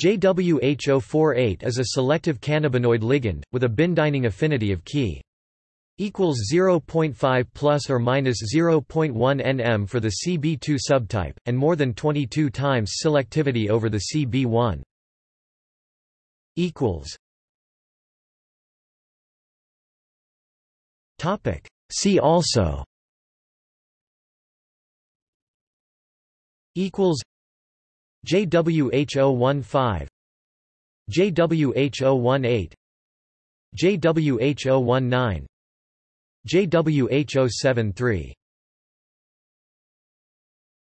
JWH048 is a selective cannabinoid ligand, with a binding affinity of Ki equals 0.5 plus or minus 0.1 nm for the CB2 subtype, and more than 22 times selectivity over the CB1. Equals. Topic. See also. Equals. JWH015 JWH018 JWH019 JWH073